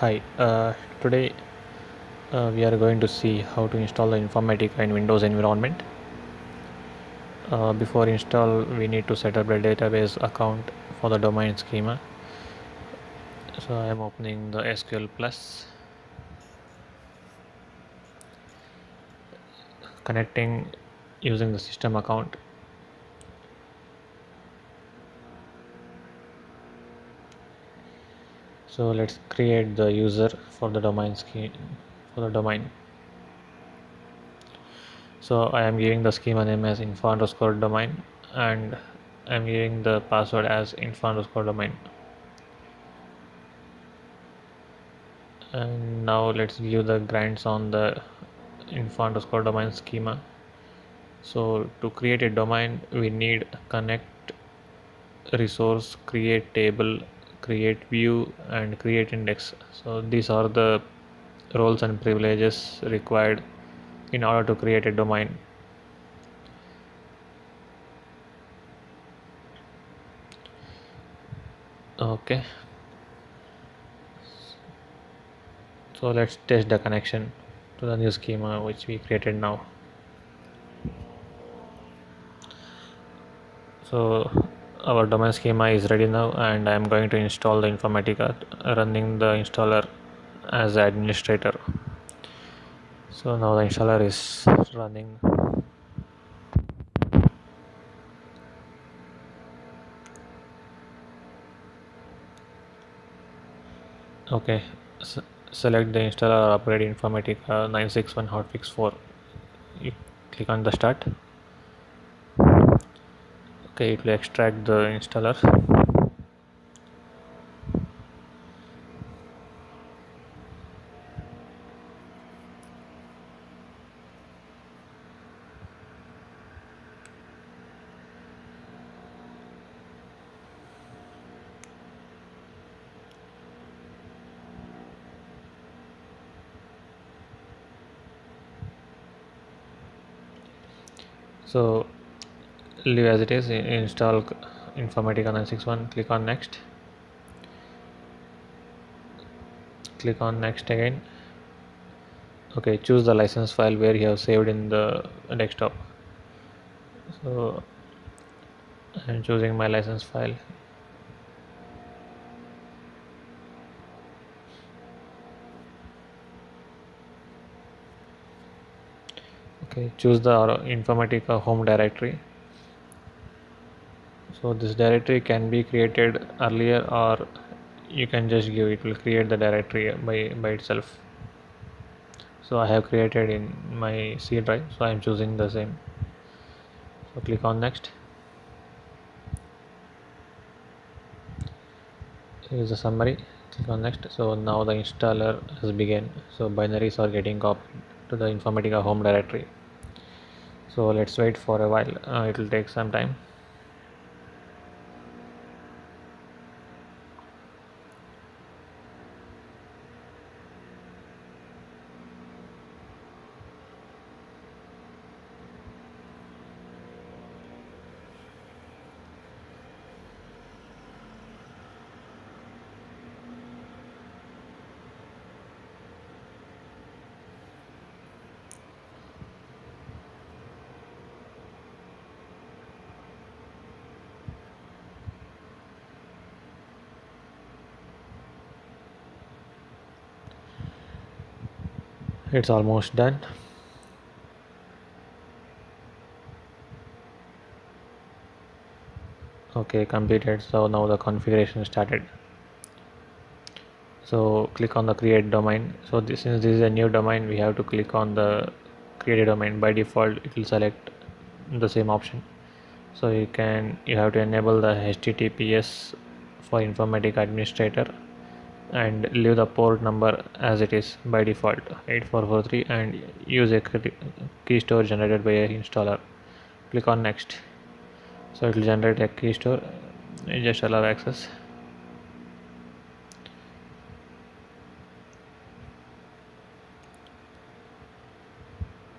Hi, uh, today uh, we are going to see how to install the Informatica in Windows environment. Uh, before install, we need to set up the database account for the domain schema. So I am opening the SQL Plus, connecting using the system account. So let's create the user for the domain scheme for the domain. So I am giving the schema name as info underscore domain and I am giving the password as info underscore domain. And now let's view the grants on the info underscore domain schema. So to create a domain, we need connect resource, create table, create view and create index. So these are the roles and privileges required in order to create a domain. Okay. So let's test the connection to the new schema which we created now. So our domain schema is ready now and I am going to install the Informatica running the installer as administrator. So now the installer is running. Okay, S select the installer upgrade Informatica 961 hotfix 4. You click on the start. Okay, it will extract the installer. So leave as it is install informatica 961 click on next. Click on next again. Okay choose the license file where you have saved in the desktop. So i'm choosing my license file. Okay choose the uh, informatica home directory so this directory can be created earlier or you can just give it will create the directory by by itself. So I have created in my C drive so I am choosing the same. So click on next. Here is the summary. Click on next. So now the installer has begun. So binaries are getting copied to the informatica home directory. So let's wait for a while. Uh, it will take some time it's almost done. Okay completed. So now the configuration started. So click on the create domain. So this since this is a new domain. We have to click on the create a domain. By default it will select the same option. So you can you have to enable the https for informatica administrator and leave the port number as it is by default. 8443 and use a key store generated by a installer. Click on next. So it will generate a key store. Just allow access.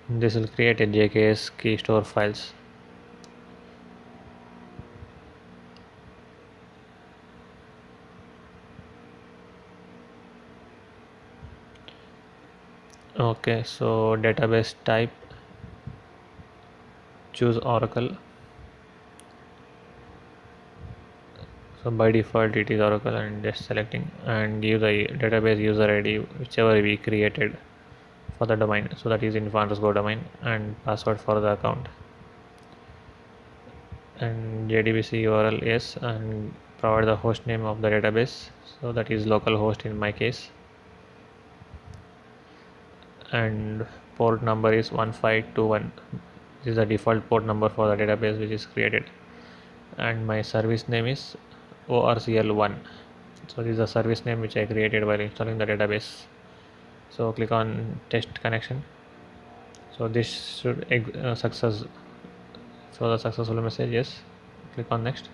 This will create a jks key store files okay so database type choose oracle. So by default it is oracle and just selecting and give the database user id whichever we created for the domain. So that is info underscore domain and password for the account. And jdbc url yes and provide the host name of the database. So that is localhost in my case and port number is 1521 this is the default port number for the database which is created. And my service name is orcl1 so this is the service name which I created while installing the database. So click on test connection. So this should uh, success so the successful message yes. Click on next.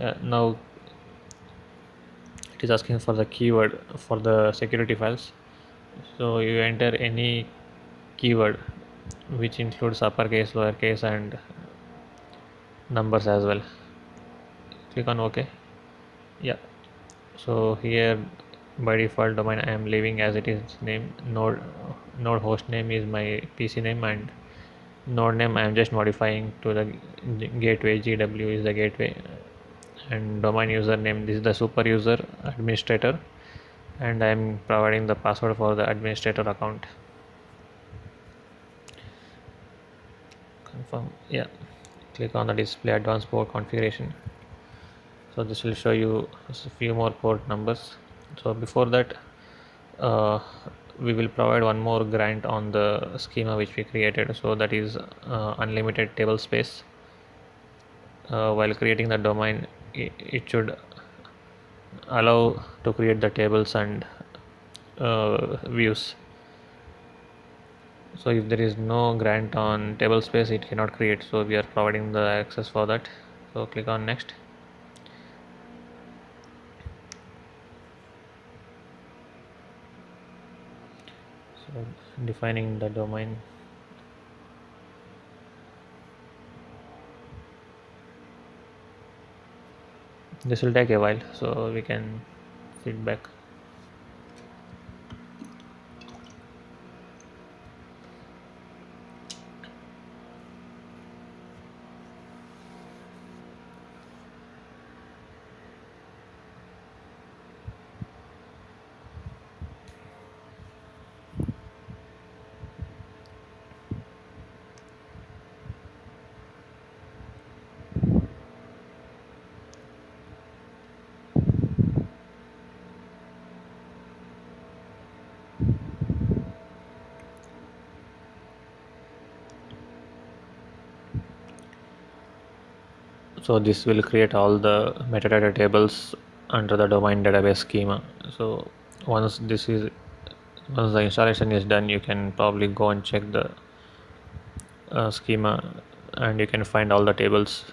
Uh, now it is asking for the keyword for the security files so you enter any keyword which includes uppercase lowercase and numbers as well. Click on ok. Yeah. So here by default domain i am leaving as it is. Name node node host name is my pc name and node name i am just modifying to the gateway gw is the gateway. And domain username this is the super user administrator and i am providing the password for the administrator account. Confirm yeah. Click on the display advanced port configuration. So this will show you a few more port numbers. So before that uh, we will provide one more grant on the schema which we created. So that is uh, unlimited table space. Uh, while creating the domain it, it, should allow to create the tables and uh, views. So if there is no grant on table space it cannot create. So we are providing the access for that. So click on next. So defining the domain this will take a while so we can feedback so this will create all the metadata tables under the domain database schema. So once this is once the installation is done you can probably go and check the uh, schema and you can find all the tables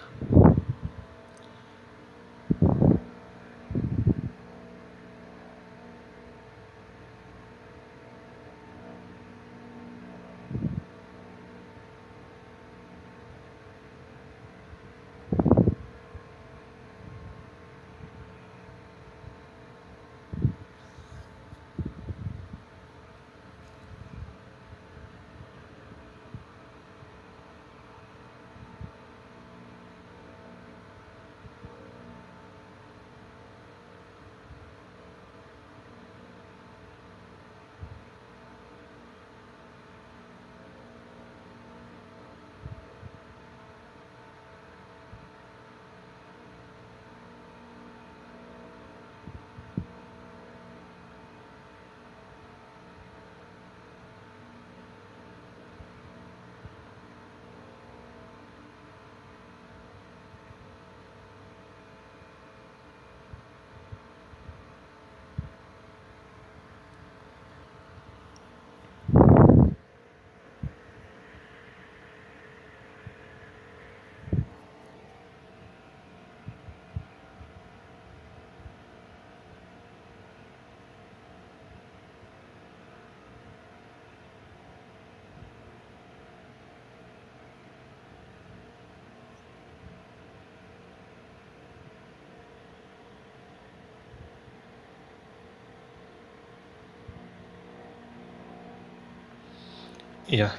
yeah.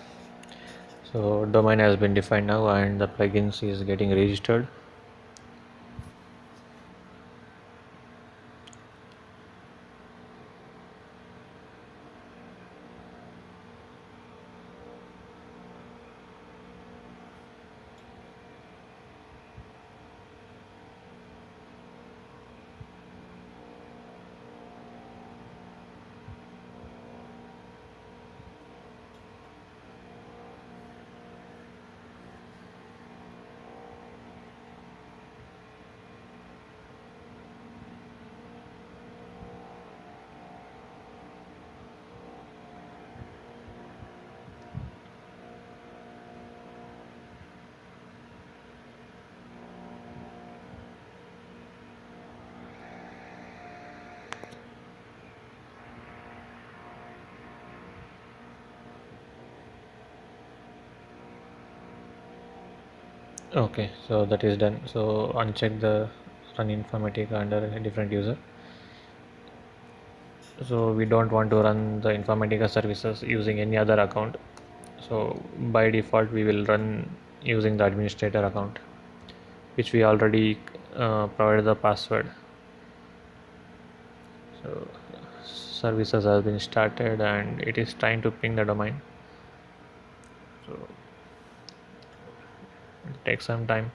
So domain has been defined now and the plugins is getting registered okay so that is done. So uncheck the run informatica under a different user. So we don't want to run the informatica services using any other account. So by default we will run using the administrator account which we already uh, provided the password. So services has been started and it is trying to ping the domain. So it takes some time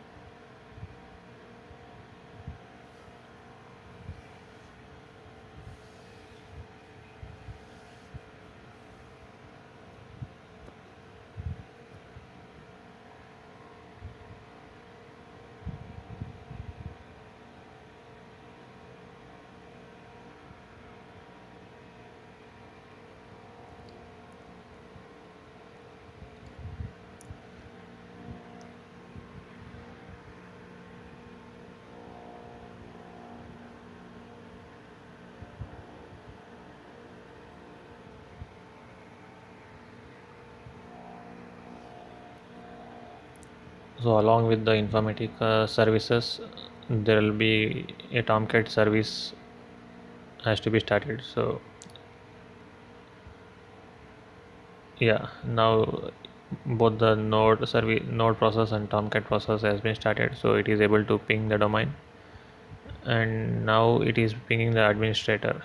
so along with the informatica uh, services there will be a tomcat service has to be started. So yeah now both the node service node process and tomcat process has been started. So it is able to ping the domain. And now it is pinging the administrator.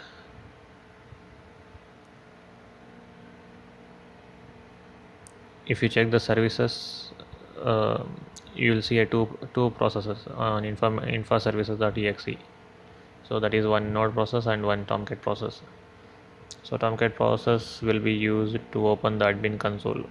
If you check the services uh, you will see a two two processes on info info services.exe so that is one node process and one tomcat process. So tomcat process will be used to open the admin console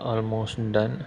almost done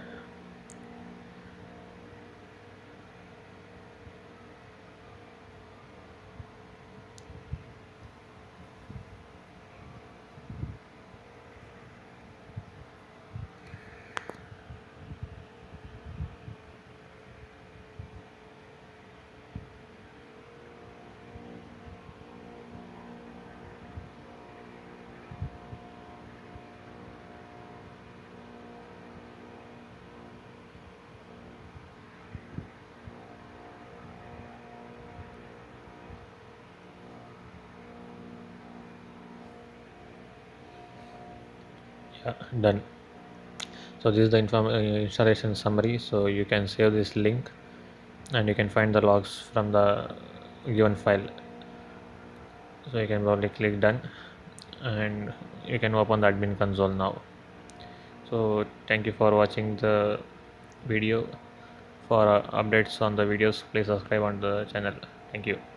yeah done. So this is the inform uh, installation summary. So you can save this link and you can find the logs from the given file. So you can probably click done and you can open the admin console now. So thank you for watching the video. For uh, updates on the videos please subscribe on the channel. Thank you